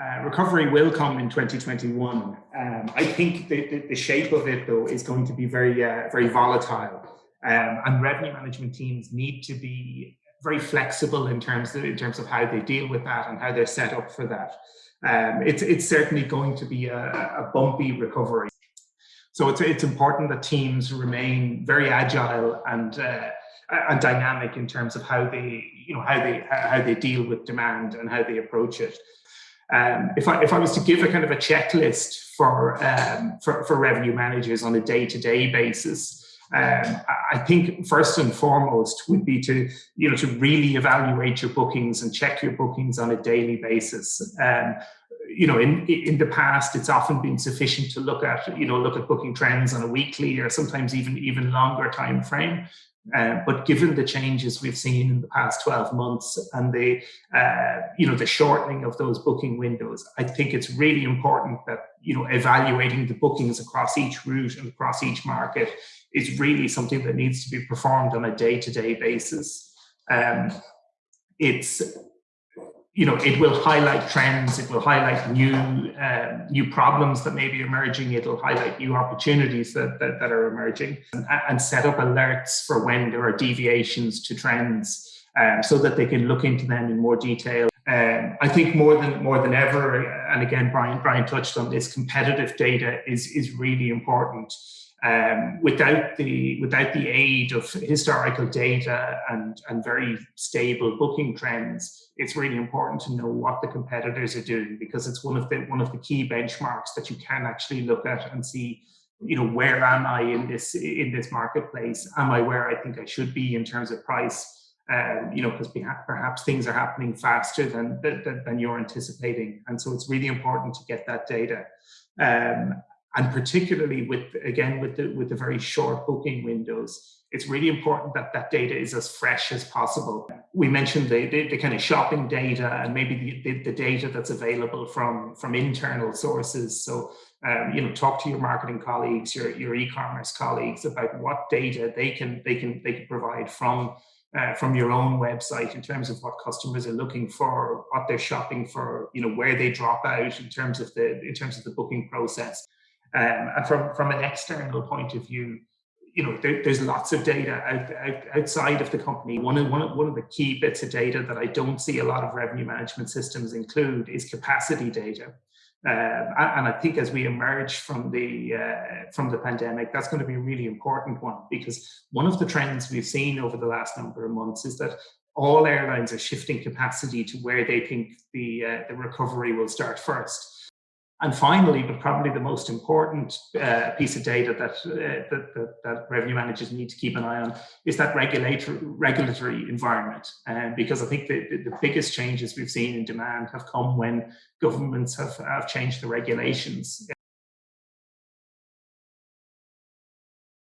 Uh, recovery will come in 2021. Um, I think the, the, the, shape of it, though, is going to be very, uh, very volatile. Um, and revenue management teams need to be very flexible in terms of, in terms of how they deal with that and how they're set up for that. Um, it's, it's certainly going to be a, a bumpy recovery. So it's, it's important that teams remain very agile and uh, and dynamic in terms of how they you know how they how they deal with demand and how they approach it. Um, if I if I was to give a kind of a checklist for um, for, for revenue managers on a day to day basis, um, I think first and foremost would be to you know to really evaluate your bookings and check your bookings on a daily basis. Um, you know, in in the past, it's often been sufficient to look at you know look at booking trends on a weekly or sometimes even even longer time frame. Uh, but given the changes we've seen in the past 12 months and the, uh, you know, the shortening of those booking windows, I think it's really important that, you know, evaluating the bookings across each route and across each market is really something that needs to be performed on a day-to-day basis. Um, it's you know, it will highlight trends, it will highlight new uh, new problems that may be emerging, it'll highlight new opportunities that, that, that are emerging and, and, set up alerts for when there are deviations to trends um, so that they can look into them in more detail. Um, I think more than more than ever, and again, Brian Brian touched on this, competitive data is is really important. Um, without the without the aid of historical data and and very stable booking trends, it's really important to know what the competitors are doing because it's one of the one of the key benchmarks that you can actually look at and see you know where am i in this in this marketplace? Am i where i think i should be in terms of price? Um, you know because perhaps things are happening faster than, than, than you're anticipating. And so it's really important to get that data. Um, and particularly with again with the with the very short booking windows it's really important that that data is as fresh as possible we mentioned the the, the kind of shopping data and maybe the, the, the, data that's available from from internal sources so um, you know talk to your marketing colleagues your your e-commerce colleagues about what data they can they can they can provide from uh, from your own website in terms of what customers are looking for, what they're shopping for, you know, where they drop out in terms of the in terms of the booking process. Um, and from, from an external point of view, you know, there, there's lots of data out, out, outside of the company. One of, one, of, one of the key bits of data that I don't see a lot of revenue management systems include is capacity data. Uh, and I think as we emerge from the uh, from the pandemic, that's going to be a really important one because one of the trends we've seen over the last number of months is that all airlines are shifting capacity to where they think the uh, the recovery will start first. And finally, but probably the most important uh, piece of data that, uh, that, that, that, revenue managers need to keep an eye on is that regulatory, regulatory environment. Uh, because I think the, the, biggest changes we've seen in demand have come when governments have, have changed the regulations.